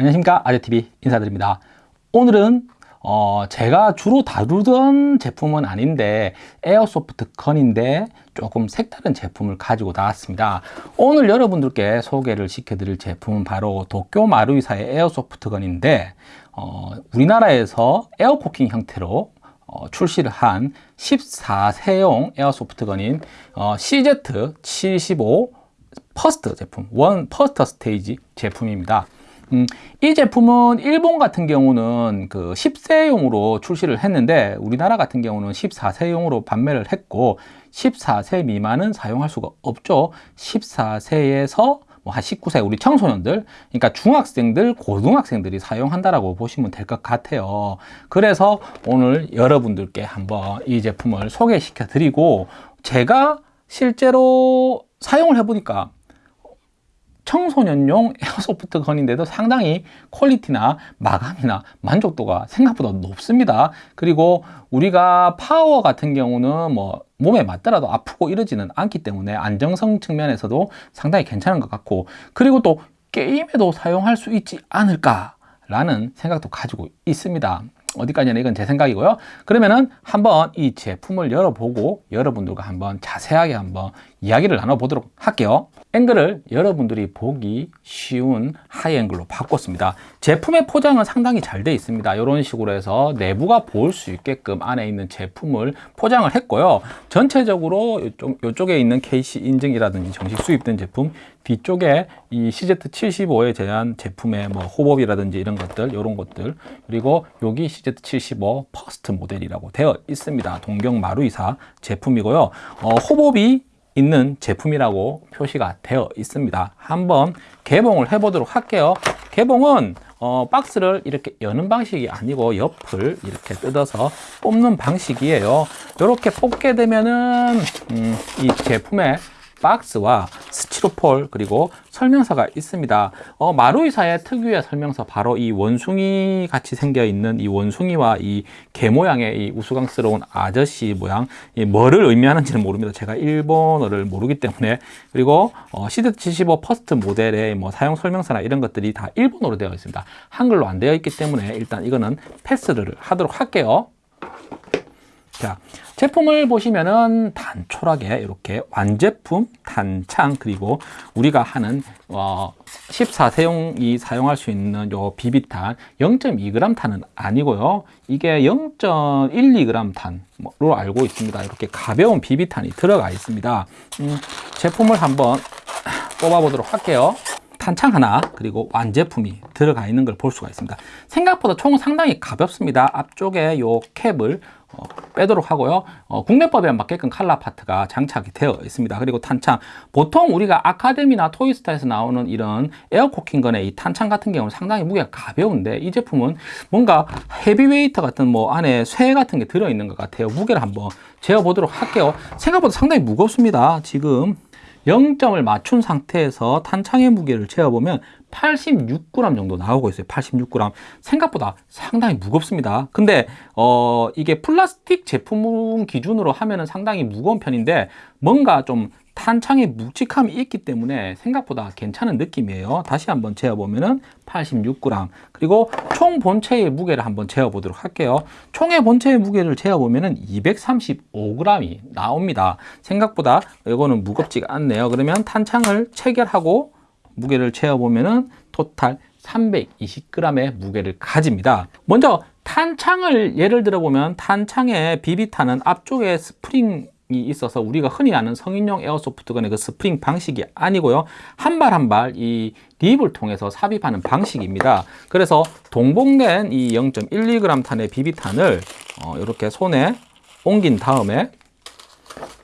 안녕하십니까. 아재TV 인사드립니다. 오늘은 어 제가 주로 다루던 제품은 아닌데 airsoft gun인데 조금 색다른 제품을 가지고 나왔습니다. 오늘 여러분들께 소개를 시켜드릴 제품은 바로 도쿄 마루이사의 airsoft gun인데 어, 우리나라에서 air cocking 형태로 어, 출시를 한 14세용 airsoft gun인 어, CZ75 first 제품, one first stage 제품입니다. 음, 이 제품은 일본 같은 경우는 그 10세용으로 출시를 했는데 우리나라 같은 경우는 14세용으로 판매를 했고 14세 미만은 사용할 수가 없죠. 14세에서 뭐 한 19세 우리 청소년들 그러니까 중학생들 고등학생들이 사용한다라고 보시면 될 것 같아요. 그래서 오늘 여러분들께 한번 이 제품을 소개시켜 드리고 제가 실제로 사용을 해보니까 청소년용 airsoft gun인데도 상당히 quality나 마감이나 만족도가 생각보다 높습니다. 그리고 우리가 파워 같은 경우는 뭐 몸에 맞더라도 아프고 이러지는 않기 때문에 안정성 측면에서도 상당히 괜찮은 것 같고 그리고 또 게임에도 사용할 수 있지 않을까 라는 생각도 가지고 있습니다. 어디까지나 이건 제 생각이고요. 그러면은 한번 이 제품을 열어보고 여러분들과 한번 자세하게 한번 이야기를 나눠보도록 할게요. 앵글을 여러분들이 보기 쉬운 하이앵글로 바꿨습니다. 제품의 포장은 상당히 잘 되어 있습니다. 이런 식으로 해서 내부가 보일 수 있게끔 안에 있는 제품을 포장을 했고요. 전체적으로 이쪽, 이쪽에 있는 KC 인증이라든지 정식 수입된 제품 뒤쪽에 이 CZ75에 대한 제품의 뭐 호법이라든지 이런 것들 이런 것들 그리고 여기 CZ75 first 모델이라고 되어 있습니다. 동경 마루이사 제품이고요. 어, hop-up이 있는 제품이라고 표시가 되어 있습니다. 한번 개봉을 해 보도록 할게요. 개봉은 어, 박스를 이렇게 여는 방식이 아니고 옆을 이렇게 뜯어서 뽑는 방식이에요. 이렇게 뽑게 되면은 음, 이 제품의 박스와 스티로폴 그리고 설명서가 있습니다. 어, 마루이사의 특유의 설명서 바로 이 원숭이 같이 생겨 있는 이 원숭이와 이 개 모양의 이 우스꽝스러운 아저씨 모양 이 뭐를 의미하는지는 모릅니다. 제가 일본어를 모르기 때문에. 그리고 어, CZ75 first 모델의 뭐 사용 설명서나 이런 것들이 다 일본어로 되어 있습니다. 한글로 안 되어 있기 때문에 일단 이거는 패스를 하도록 할게요 자, 제품을 보시면은 단촐하게 이렇게 완제품, 탄창, 그리고 우리가 하는 어, 14세용이 사용할 수 있는 요 비비탄 0.2g 탄은 아니고요. 이게 0.12g 탄으로 알고 있습니다. 이렇게 가벼운 비비탄이 들어가 있습니다. 음, 제품을 한번 뽑아 보도록 할게요. 탄창 하나 그리고 완제품이 들어가 있는 걸 볼 수가 있습니다 생각보다 총은 상당히 가볍습니다 앞쪽에 요 캡을 어, 빼도록 하고요. 어, 국내법에 맞게끔 칼라 파트가 장착이 되어 있습니다. 그리고 탄창. 보통 우리가 아카데미나 토이스타에서 나오는 이런 에어코킹건의 이 탄창 같은 경우는 상당히 무게가 가벼운데 이 제품은 뭔가 헤비웨이터 같은 뭐 안에 쇠 같은 게 들어있는 것 같아요. 무게를 한번 재어 보도록 할게요. 생각보다 상당히 무겁습니다. 지금 0점을 맞춘 상태에서 탄창의 무게를 재어보면 86g 정도 나오고 있어요. 86g 생각보다 상당히 무겁습니다. 근데 어 이게 플라스틱 제품 기준으로 하면 상당히 무거운 편인데 뭔가 좀 탄창에 묵직함이 있기 때문에 생각보다 괜찮은 느낌이에요. 다시 한번 재어보면 86g 그리고 총 본체의 무게를 한번 재어보도록 할게요. 총의 본체의 무게를 재어보면 235g이 나옵니다. 생각보다 이거는 무겁지가 않네요. 그러면 탄창을 체결하고 무게를 재어보면 토탈 320g의 무게를 가집니다. 먼저 탄창을 예를 들어 보면 탄창의 비비탄은 앞쪽에 스프링 이 있어서 우리가 흔히 아는 성인용 airsoft gun의 그 스프링 방식이 아니고요. 한 발 한 발 이 lip을 통해서 삽입하는 방식입니다. 그래서 동봉된 이 0.12g 탄의 비비탄을 어, 이렇게 손에 옮긴 다음에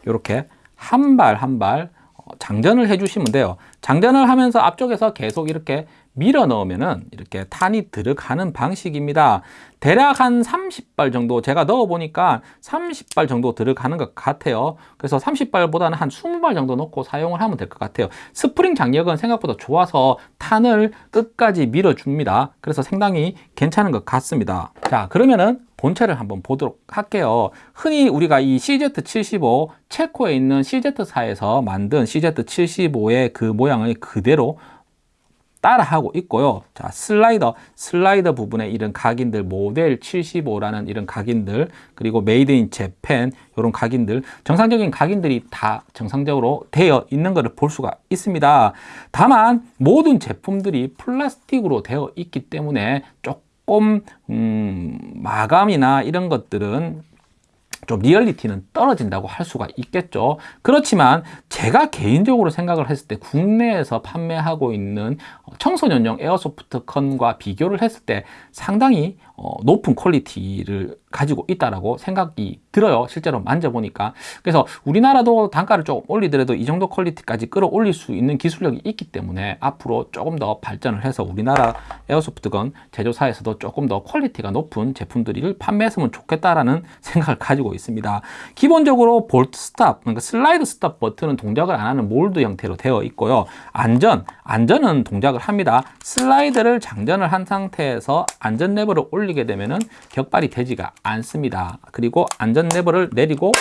이렇게 한 발 한발 어, 장전을 해 주시면 돼요. 장전을 하면서 앞쪽에서 계속 이렇게 밀어 넣으면은 이렇게 탄이 들어가는 방식입니다. 대략 한 30발 정도 제가 넣어 보니까 30발 정도 들어가는 것 같아요. 그래서 30발보다는 한 20발 정도 넣고 사용을 하면 될 것 같아요. 스프링 장력은 생각보다 좋아서 탄을 끝까지 밀어 줍니다. 그래서 상당히 괜찮은 것 같습니다. 자 그러면은 본체를 한번 보도록 할게요. 흔히 우리가 이 CZ75 체코에 있는 CZ사에서 만든 CZ75의 그 모양을 그대로 따라하고 있고요. 자, 슬라이더, 슬라이더 부분에 이런 각인들, 모델 75라는 이런 각인들, 그리고 made in Japan, 이런 각인들, 정상적인 각인들이 다 정상적으로 되어 있는 것을 볼 수가 있습니다. 다만, 모든 제품들이 플라스틱으로 되어 있기 때문에 조금, 음, 마감이나 이런 것들은 좀 리얼리티는 떨어진다고 할 수가 있겠죠. 그렇지만 제가 개인적으로 생각을 했을 때 국내에서 판매하고 있는 청소년용 airsoft gun과 비교를 했을 때 상당히 어, 높은 quality를 가지고 있다라고 생각이 들어요. 실제로 만져보니까. 그래서 우리나라도 단가를 조금 올리더라도 이 정도 quality까지 끌어올릴 수 있는 기술력이 있기 때문에 앞으로 조금 더 발전을 해서 우리나라 airsoft gun 제조사에서도 조금 더 quality가 높은 제품들을 판매했으면 좋겠다라는 생각을 가지고 있습니다. 기본적으로 bolt stop, 그러니까 slide stop 버튼은 동작을 안 하는 몰드 형태로 되어 있고요. 안전, 안전은 동작을 합니다. 슬라이드를 장전을 한 상태에서 안전 레버를 올리게 되면은 격발이 되지가 않습니다. 그리고 안전 레버를 내리고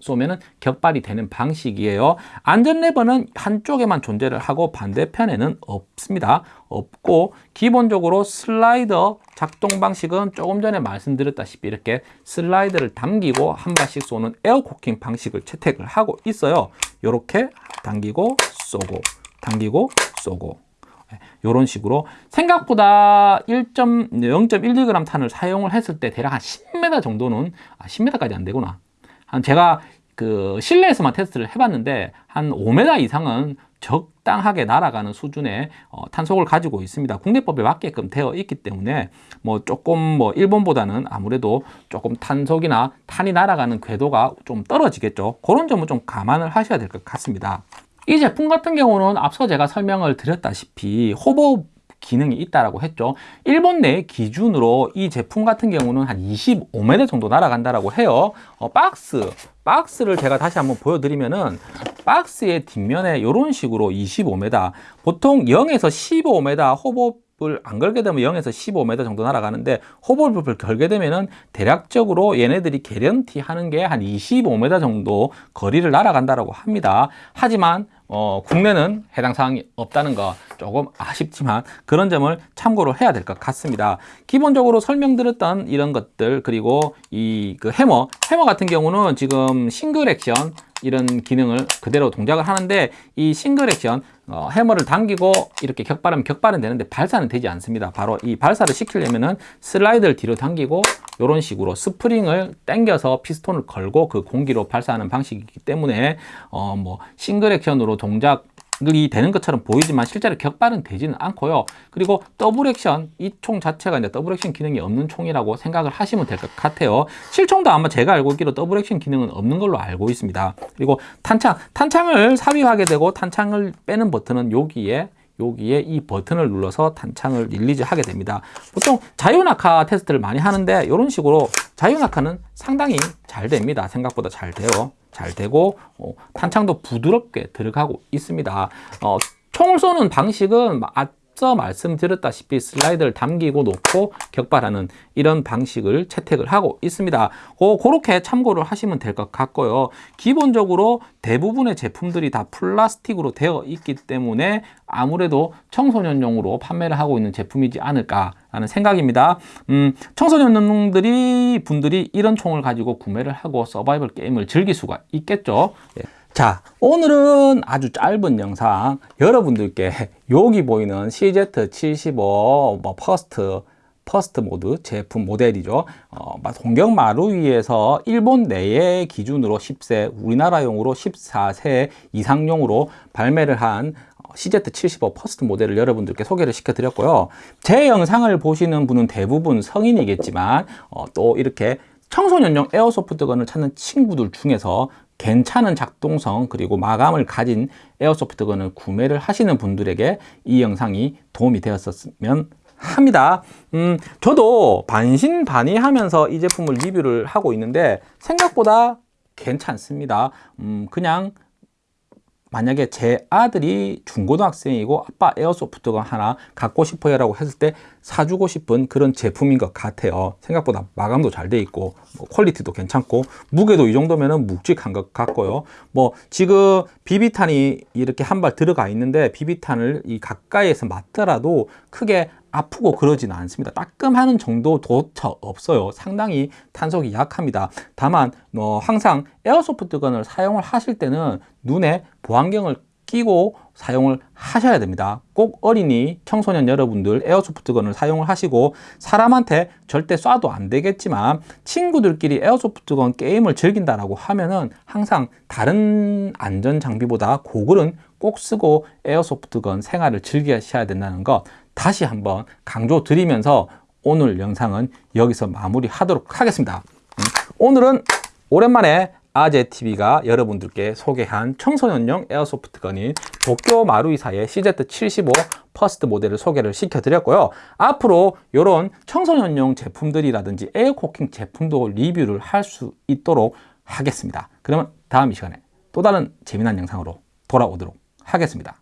쏘면은 격발이 되는 방식이에요. 안전 레버는 한쪽에만 존재를 하고 반대편에는 없습니다. 없고 기본적으로 슬라이더 작동 방식은 조금 전에 말씀드렸다시피 이렇게 슬라이드를 당기고 한 발씩 쏘는 air cocking 방식을 채택을 하고 있어요. 이렇게 당기고 쏘고 당기고 쏘고 이런 식으로 생각보다 1.0.12g 탄을 사용을 했을 때 대략 한 10m 정도는 아 10m까지 안 되구나 한 제가 그 실내에서만 테스트를 해봤는데 한 5m 이상은 적당하게 날아가는 수준의 어, 탄속을 가지고 있습니다. 국내법에 맞게끔 되어 있기 때문에 뭐 조금 뭐 일본보다는 아무래도 조금 탄속이나 탄이 날아가는 궤도가 좀 떨어지겠죠. 그런 점은 좀 감안을 하셔야 될 것 같습니다. 이 제품 같은 경우는 앞서 제가 설명을 드렸다시피 호버 기능이 있다라고 했죠. 일본 내 기준으로 이 제품 같은 경우는 한 25m 정도 날아간다라고 해요. 어, 박스, 박스를 제가 다시 한번 보여드리면은 박스의 뒷면에 이런 식으로 25m, 보통 0에서 15m 호버 안 걸게 되면 0에서 15m 정도 날아가는데 호벌법을 걸게 되면은 대략적으로 얘네들이 개런티 하는 게 한 25m 정도 거리를 날아간다라고 합니다. 하지만 어, 국내는 해당 사항이 없다는 거 조금 아쉽지만 그런 점을 참고로 해야 될 것 같습니다. 기본적으로 설명드렸던 이런 것들 그리고 이 그 해머 해머 같은 경우는 지금 single action 이런 기능을 그대로 동작을 하는데 이 single action 어, 해머를 당기고 이렇게 격발하면 격발은 되는데 발사는 되지 않습니다. 바로 이 발사를 시키려면 은 슬라이드를 뒤로 당기고 이런 식으로 스프링을 당겨서 피스톤을 걸고 그 공기로 발사하는 방식이기 때문에 어, 뭐 single action으로 동작 이 되는 것처럼 보이지만 실제로 격발은 되지는 않고요. 그리고 double action 이 총 자체가 이제 double action 기능이 없는 총이라고 생각을 하시면 될 것 같아요. 실총도 아마 제가 알고 있기로 double action 기능은 없는 걸로 알고 있습니다. 그리고 탄창, 탄창을 삽입하게 되고 탄창을 빼는 버튼은 여기에 여기에 이 버튼을 눌러서 탄창을 release 하게 됩니다. 보통 자유낙하 테스트를 많이 하는데 이런 식으로 자유낙하는 상당히 잘 됩니다. 생각보다 잘 돼요. 잘 되고 어, 탄창도 부드럽게 들어가고 있습니다. 어, 총을 쏘는 방식은 앞서 말씀드렸다시피 슬라이드를 당기고 놓고 격발하는 이런 방식을 채택을 하고 있습니다. 어, 그렇게 참고를 하시면 될 것 같고요. 기본적으로 대부분의 제품들이 다 플라스틱으로 되어 있기 때문에 아무래도 청소년용으로 판매를 하고 있는 제품이지 않을까 라는 생각입니다. 음, 청소년들이 분들이 이런 총을 가지고 구매를 하고 서바이벌 게임을 즐길 수가 있겠죠. 예. 자 오늘은 아주 짧은 영상. 여러분들께 여기 보이는 CZ75 뭐 First First 모드 제품 모델이죠. 어, 동경 마루이에서 일본 내의 기준으로 10세 우리나라용으로 14세 이상용으로 발매를 한 CZ75 First 모델을 여러분들께 소개를 시켜 드렸고요. 제 영상을 보시는 분은 대부분 성인이겠지만 어, 또 이렇게 청소년용 airsoft gun을 찾는 친구들 중에서 괜찮은 작동성 그리고 마감을 가진 airsoft gun을 구매를 하시는 분들에게 이 영상이 도움이 되었으면 합니다. 음, 저도 반신반의하면서 이 제품을 리뷰를 하고 있는데 생각보다 괜찮습니다. 음, 그냥 만약에 제 아들이 중고등학생이고 아빠 airsoft gun 하나 갖고 싶어요 라고 했을 때 사주고 싶은 그런 제품인 것 같아요. 생각보다 마감도 잘 돼 있고 뭐 quality도 괜찮고 무게도 이 정도면 묵직한 것 같고요. 뭐 지금 비비탄이 이렇게 한 발 들어가 있는데 비비탄을 이 가까이에서 맞더라도 크게 아프고 그러지는 않습니다. 따끔하는 정도조차 없어요. 상당히 탄속이 약합니다. 다만 뭐 항상 airsoft gun을 사용을 하실 때는 눈에 보안경을 끼고 사용을 하셔야 됩니다. 꼭 어린이 청소년 여러분들 에어소프트건을 사용을 하시고 사람한테 절대 쏴도 안 되겠지만 친구들끼리 에어소프트건 게임을 즐긴다라고 하면은 항상 다른 안전 장비보다 고글은 꼭 쓰고 에어소프트건 생활을 즐기셔야 된다는 것 다시 한번 강조 드리면서 오늘 영상은 여기서 마무리 하도록 하겠습니다 음, 오늘은 오랜만에 아재TV가 여러분들께 소개한 청소년용 airsoft gun인 도쿄 마루이사의 CZ75 First 모델을 소개를 시켜드렸고요. 앞으로 이런 청소년용 제품들이라든지 air cocking 제품도 리뷰를 할 수 있도록 하겠습니다. 그러면 다음 이 시간에 또 다른 재미난 영상으로 돌아오도록 하겠습니다.